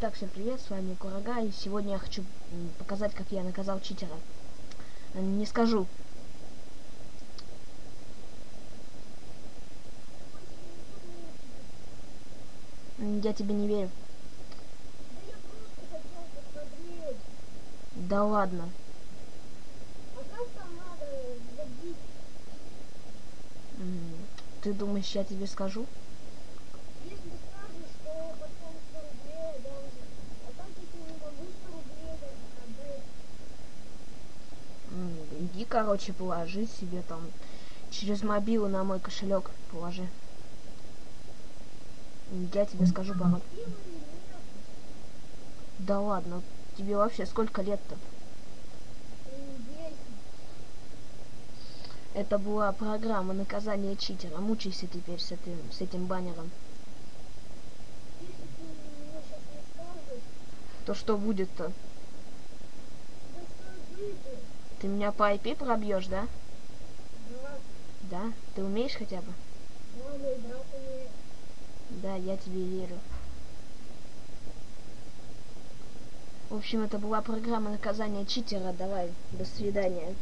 Итак, всем привет, с вами Курага, и сегодня я хочу показать, как я наказал читера. Не скажу. Я тебе не верю. Да ладно. Ты думаешь, я тебе скажу? Иди, короче, положи себе там через мобилу на мой кошелек положи. Я тебе скажу пароль. Да ладно, тебе вообще сколько лет-то? Это была программа наказания читера. Мучайся теперь с этим, с этим баннером. То что будет-то? Ты меня по IP пробьешь, да? Да. Да? Ты умеешь хотя бы? Да, я тебе верю. В общем, это была программа наказания читера. Давай, до свидания.